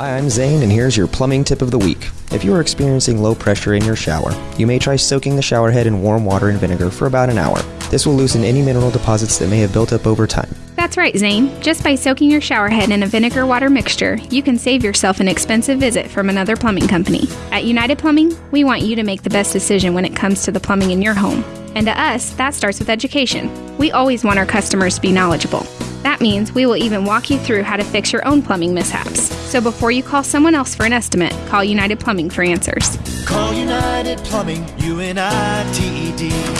Hi, I'm Zane, and here's your plumbing tip of the week. If you are experiencing low pressure in your shower, you may try soaking the shower head in warm water and vinegar for about an hour. This will loosen any mineral deposits that may have built up over time. That's right, Zane. Just by soaking your shower head in a vinegar water mixture, you can save yourself an expensive visit from another plumbing company. At United Plumbing, we want you to make the best decision when it comes to the plumbing in your home. And to us, that starts with education. We always want our customers to be knowledgeable. That means we will even walk you through how to fix your own plumbing mishaps. So before you call someone else for an estimate, call United Plumbing for answers. Call United Plumbing, U N I T E D.